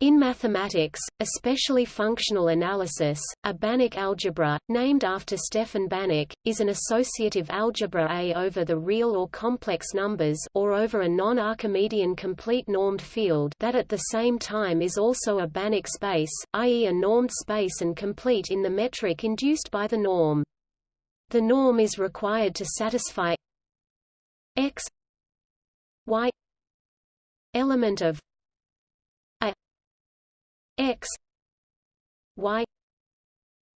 In mathematics, especially functional analysis, a Banach algebra, named after Stefan Banach, is an associative algebra A over the real or complex numbers or over a non-Archimedean complete normed field that at the same time is also a Banach space, i.e. a normed space and complete in the metric induced by the norm. The norm is required to satisfy x y element of x y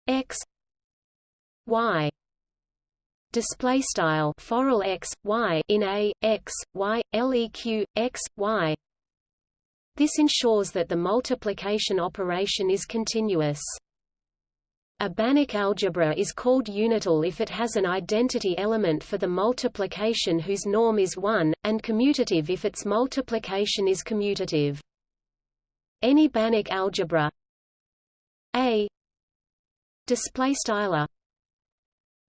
x y display style forall x y in a x y leq x y this ensures that the multiplication operation is continuous a Banach algebra is called unital if it has an identity element for the multiplication whose norm is 1, and commutative if its multiplication is commutative. Any Banach algebra. A. Display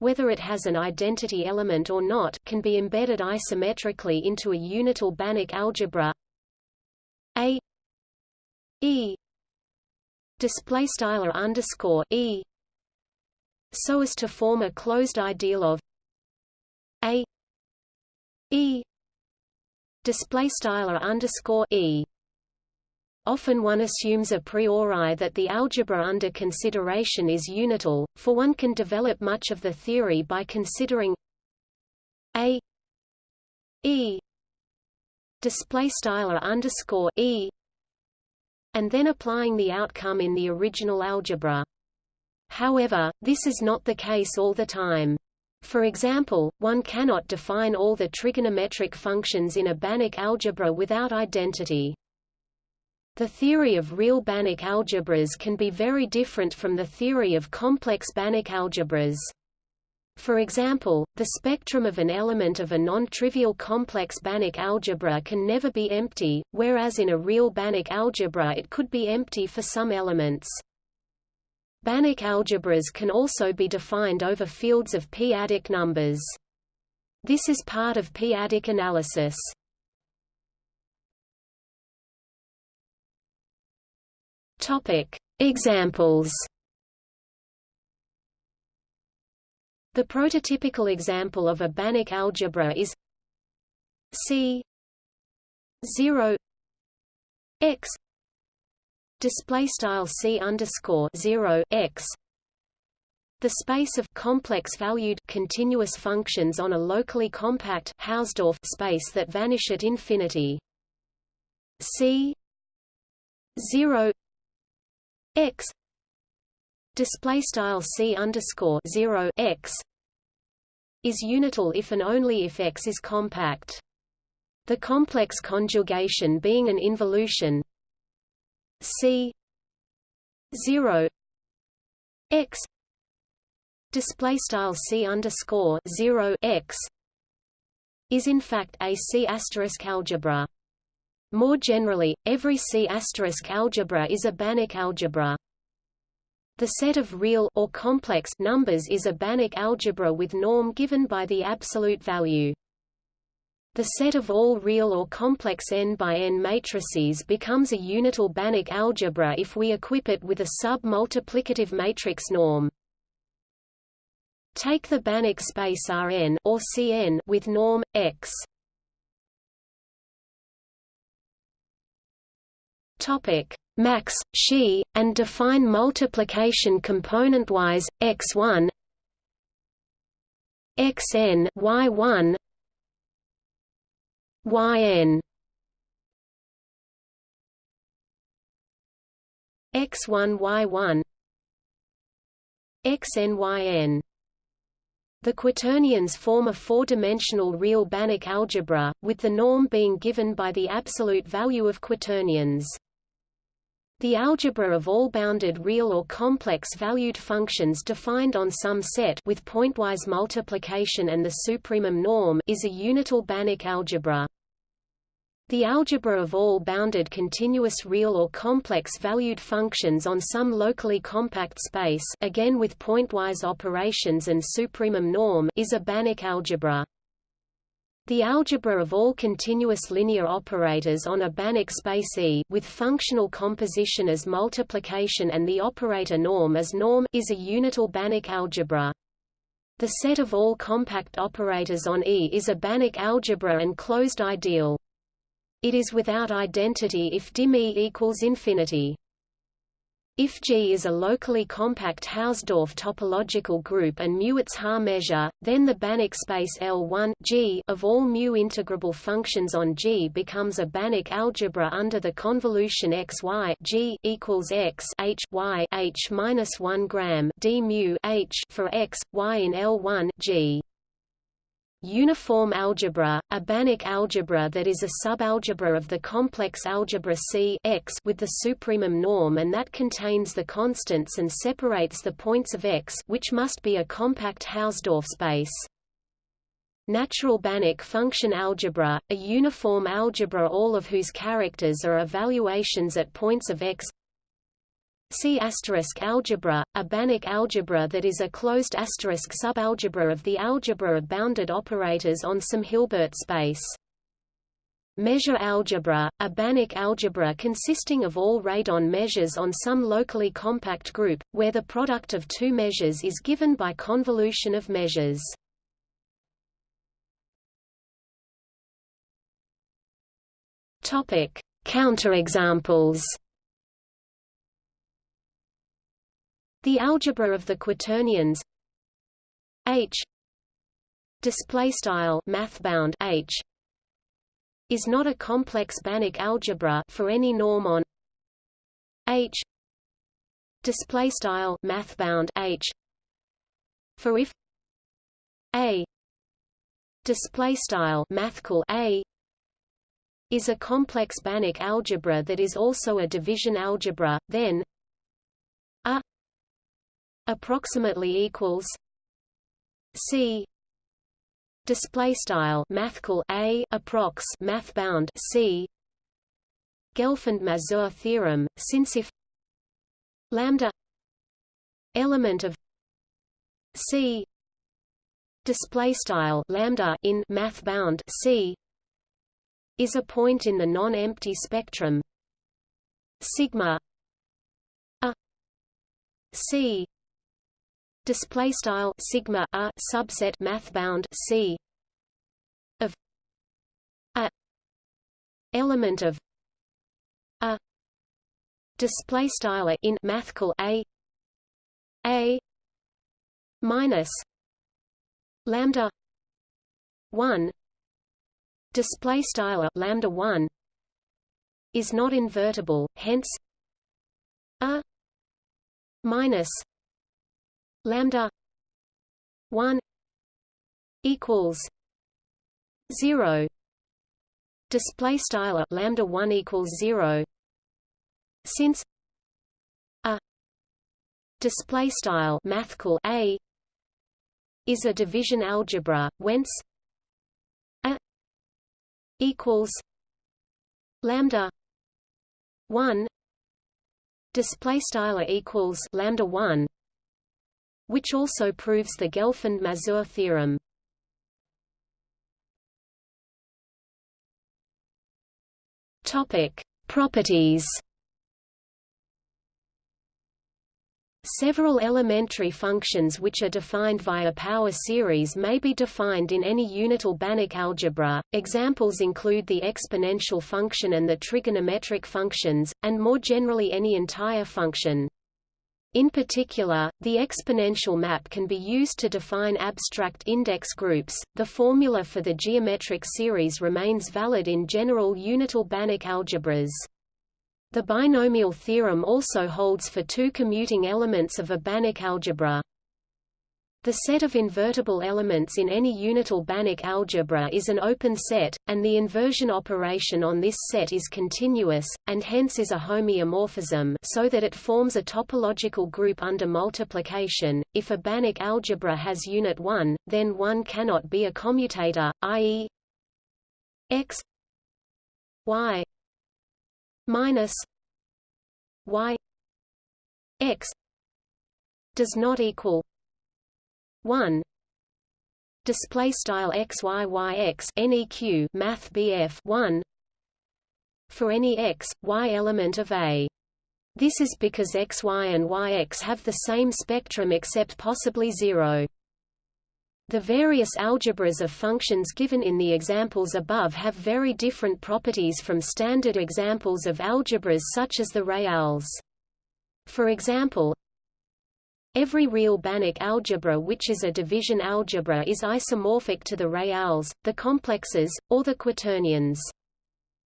whether it has an identity element or not can be embedded isometrically into a unital Banach algebra. A. E. Display underscore E. So as to form a closed ideal of A. E. Display underscore E Often one assumes a priori that the algebra under consideration is unital, for one can develop much of the theory by considering a e display style underscore e and then applying the outcome in the original algebra. However, this is not the case all the time. For example, one cannot define all the trigonometric functions in a Banach algebra without identity. The theory of real Banach algebras can be very different from the theory of complex Banach algebras. For example, the spectrum of an element of a non-trivial complex Banach algebra can never be empty, whereas in a real Banach algebra it could be empty for some elements. Banach algebras can also be defined over fields of p-adic numbers. This is part of p-adic analysis. Topic: Examples. The prototypical example of a Banach algebra is C 0 x display style C underscore 0 x the space of complex valued continuous functions on a locally compact Hausdorff space that vanish at infinity. C 0 x display style c underscore 0 x is unital if and only if x is compact. The complex conjugation being an involution c 0 x display style c underscore 0 x is in fact a C asterisk algebra. More generally, every C** algebra is a Banach algebra. The set of real or complex numbers is a Banach algebra with norm given by the absolute value. The set of all real or complex n by n matrices becomes a unital Banach algebra if we equip it with a sub-multiplicative matrix norm. Take the Banach space Rn or Cn with norm x. Topic. Max xi and define multiplication componentwise x1 xn y1 yn. X1 y1 xn yn. The quaternions form a four-dimensional real Banach algebra, with the norm being given by the absolute value of quaternions. The algebra of all bounded real or complex valued functions defined on some set with pointwise multiplication and the supremum norm is a unital Banach algebra. The algebra of all bounded continuous real or complex valued functions on some locally compact space again with pointwise operations and supremum norm is a Banach algebra. The algebra of all continuous linear operators on a Banach space E with functional composition as multiplication and the operator norm as norm is a unital Banach algebra. The set of all compact operators on E is a Banach algebra and closed ideal. It is without identity if dim E equals infinity. If G is a locally compact Hausdorff topological group and mu its Haar measure, then the Banach space L1 G of all mu integrable functions on G becomes a Banach algebra under the convolution x y G equals x h y h minus one gram d mu h for x y in L1 G. Uniform algebra, a Banach algebra that is a subalgebra of the complex algebra C X with the supremum norm and that contains the constants and separates the points of X which must be a compact Hausdorff space. Natural Banach function algebra, a uniform algebra all of whose characters are evaluations at points of X C asterisk algebra, a Banach algebra that is a closed asterisk subalgebra of the algebra of bounded operators on some Hilbert space. Measure algebra, a Banach algebra consisting of all radon measures on some locally compact group, where the product of two measures is given by convolution of measures. Counterexamples The algebra of the quaternions H display style mathbound H is not a complex Banach algebra for any norm on H display style mathbound H. For if A display style mathcal A is a complex Banach algebra that is also a division algebra then approximately equals C. Display style mathcal a approx math bound C. Gelfand-Mazur theorem since if lambda element of C. Display style lambda in math bound C. Is a point in the non-empty spectrum. Sigma a C display style sigma a subset math bound c of a element of a display style in mathcal a a minus lambda 1 display style lambda 1 is not invertible hence a minus lambda 1 equals 0 display style lambda 1 equals 0 since a display style mathcal a is a division algebra whence a equals lambda 1 display style equals lambda 1 which also proves the Gelfand-Mazur theorem. Topic: Properties. Several elementary functions which are defined via power series may be defined in any unital Banach algebra. Examples include the exponential function and the trigonometric functions, and more generally any entire function. In particular, the exponential map can be used to define abstract index groups. The formula for the geometric series remains valid in general unital Banach algebras. The binomial theorem also holds for two commuting elements of a Banach algebra. The set of invertible elements in any unital Banach algebra is an open set, and the inversion operation on this set is continuous, and hence is a homeomorphism so that it forms a topological group under multiplication. If a Banach algebra has unit 1, then 1 cannot be a commutator, i.e. x y minus y x does not equal 1 display style xyyx neq math BF 1 for any x y element of A this is because xy and yx have the same spectrum except possibly zero. The various algebras of functions given in the examples above have very different properties from standard examples of algebras such as the reals. For example, every real Banach algebra which is a division algebra is isomorphic to the reals, the complexes, or the quaternions.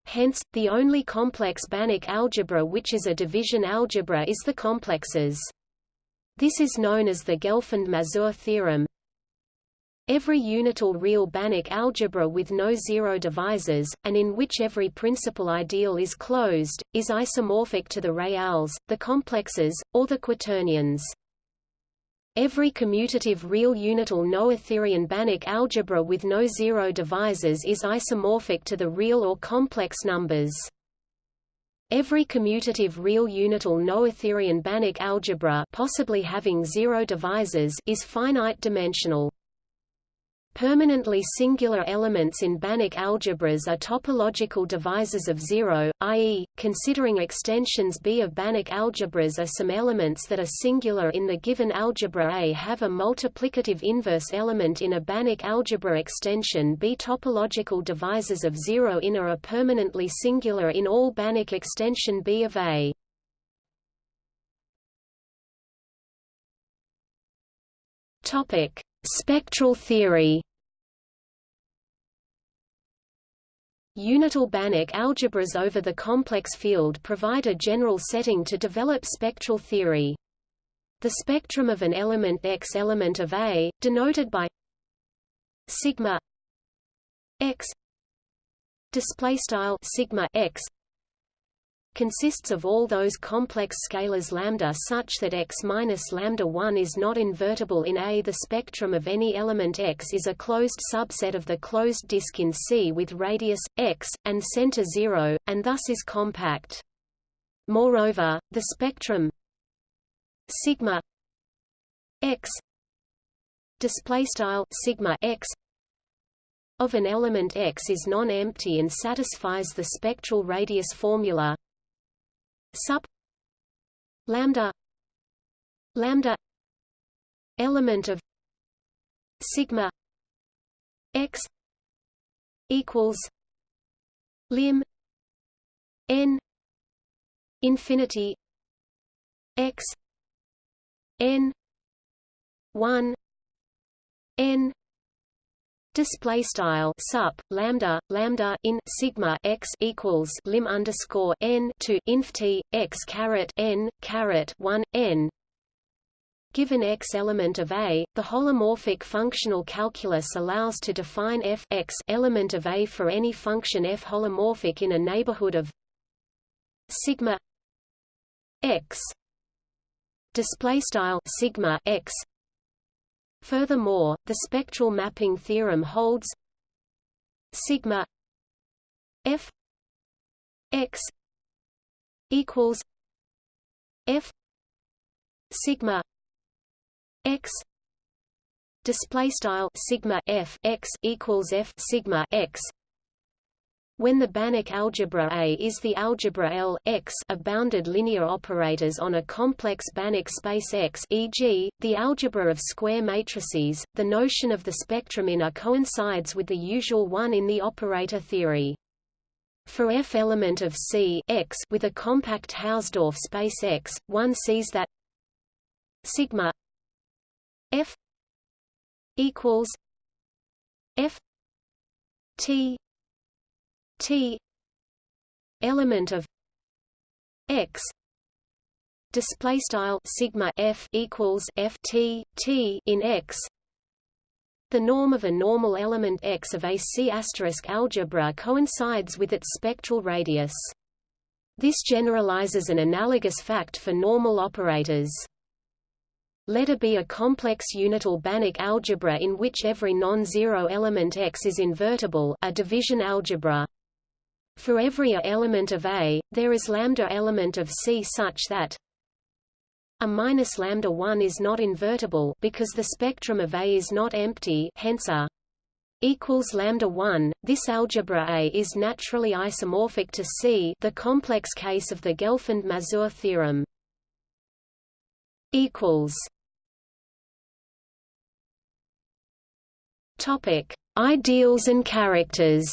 Hence, the only complex Banach algebra which is a division algebra is the complexes. This is known as the Gelfand-Mazur theorem. Every unital real Banach algebra with no zero divisors, and in which every principal ideal is closed, is isomorphic to the reals, the complexes, or the quaternions. Every commutative real unital Noetherian Banach algebra with no zero divisors is isomorphic to the real or complex numbers. Every commutative real unital Noetherian Banach algebra possibly having zero divisors is finite dimensional. Permanently singular elements in Banach algebras are topological divisors of zero, i.e., considering extensions B of Banach algebras are some elements that are singular in the given algebra A have a multiplicative inverse element in a Banach algebra extension B. Topological divisors of zero in or are permanently singular in all Banach extension B of A. Topic: Spectral theory Unital Banach algebras over the complex field provide a general setting to develop spectral theory. The spectrum of an element X element of A, denoted by sigma X display style sigma X consists of all those complex scalars lambda such that x minus lambda 1 is not invertible in A. The spectrum of any element x is a closed subset of the closed disk in C with radius x and center 0, and thus is compact. Moreover, the spectrum sigma x sigma x of an element X is non-empty and satisfies the spectral radius formula sup lambda lambda element of sigma x equals lim n infinity x n 1 n display style sup lambda lambda in sigma x equals lim underscore n to inf t x caret n caret 1 n. Given x element of A, the holomorphic functional calculus allows to define f x element of A for any function f holomorphic in a neighborhood of sigma x. Display style sigma x Furthermore, the spectral mapping theorem holds sigma f x equals f sigma x display style sigma f x equals f sigma x when the Banach algebra A is the algebra L X of bounded linear operators on a complex Banach space X e.g., the algebra of square matrices, the notion of the spectrum in A coincides with the usual one in the operator theory. For f element of C X with a compact Hausdorff space X, one sees that sigma f equals f t T element of X display style sigma f equals f t t in X. The norm of a normal element X of a C asterisk algebra coincides with its spectral radius. This generalizes an analogous fact for normal operators. Let A be a complex unital Banach algebra in which every non-zero element X is invertible a division algebra. For every A element of A, there is lambda element of C such that a minus lambda 1 is not invertible because the spectrum of A is not empty hence A equals lambda 1 this algebra A is naturally isomorphic to C the complex case of the Gelfand-Mazur theorem. Equals. Topic. Ideals and characters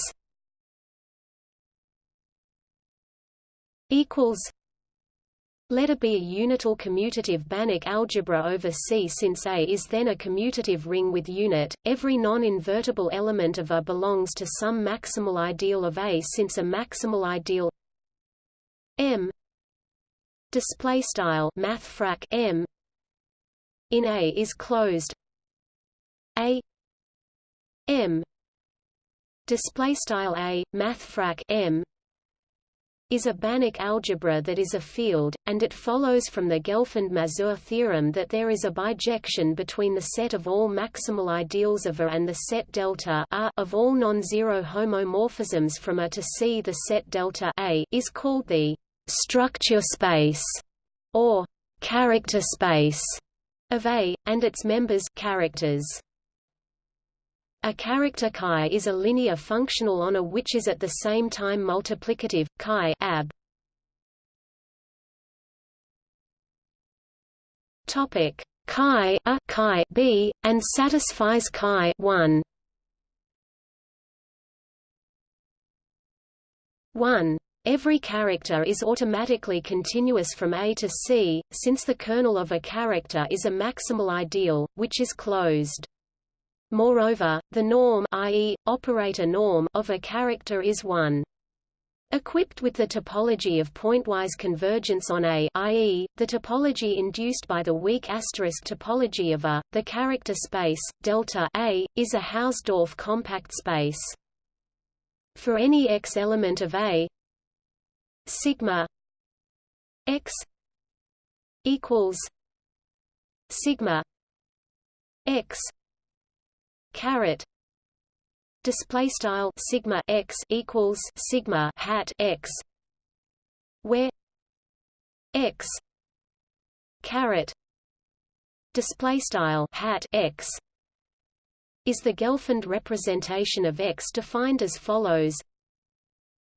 equals let A be a unital commutative Banach algebra over C. Since A is then a commutative ring with unit, every non-invertible element of A belongs to some maximal ideal of A. Since a maximal ideal M display style math M in A is closed A M display style A math M is a Banach algebra that is a field, and it follows from the Gelfand-Mazur theorem that there is a bijection between the set of all maximal ideals of A and the set delta A of all non-zero homomorphisms from A to C. The set delta A is called the structure space or character space of A, and its members characters. A character chi is a linear functional on A which is at the same time multiplicative, chi ab. Topic chi a chi b and satisfies chi 1. 1. Every character is automatically continuous from A to C, since the kernel of a character is a maximal ideal, which is closed. Moreover, the norm i.e., operator norm of a character is 1. Equipped with the topology of pointwise convergence on A i.e., the topology induced by the weak asterisk topology of A, the character space, delta A, is a Hausdorff compact space. For any x element of A sigma x equals sigma x caret. Display style sigma x equals sigma hat x where x caret display style hat x is the Gelfand representation of x defined as follows.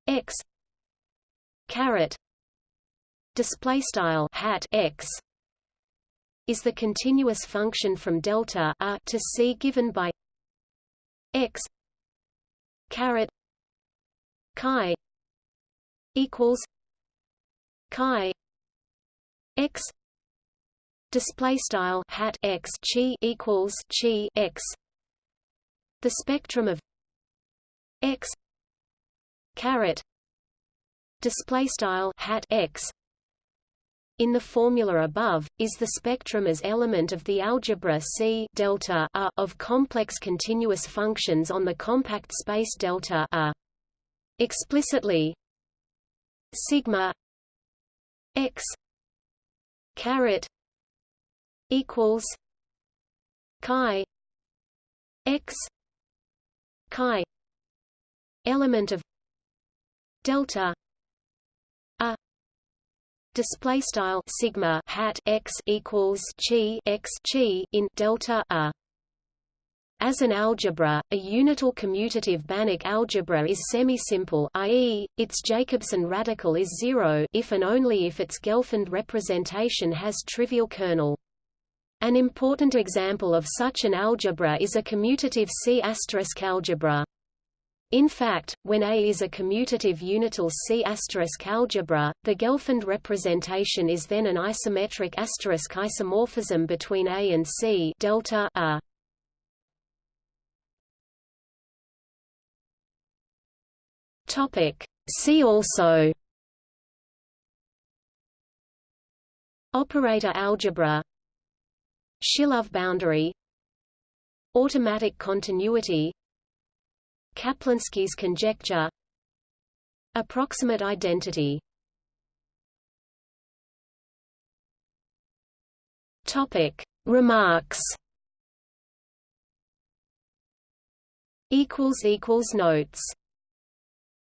X caret display style hat x is the continuous function from delta r to c given by x caret chi equals chi x display style hat x chi equals chi x. The spectrum of x caret display style hat x in the formula above, is the spectrum as element of the algebra C delta A of complex continuous functions on the compact space delta A. Explicitly, sigma x caret equals chi x chi element of delta display style sigma hat x equals chi x chi in delta a as an algebra, a unital commutative Banach algebra is semi-simple i.e., its Jacobson radical is zero if and only if its Gelfand representation has trivial kernel. An important example of such an algebra is a commutative C** algebra. In fact, when A is a commutative unital C** algebra, the Gelfand representation is then an isometric asterisk isomorphism between A and C delta A. Topic. See also Operator algebra Shilov boundary Automatic continuity Kaplansky's conjecture. Approximate identity. Topic. Remarks. Equals equals notes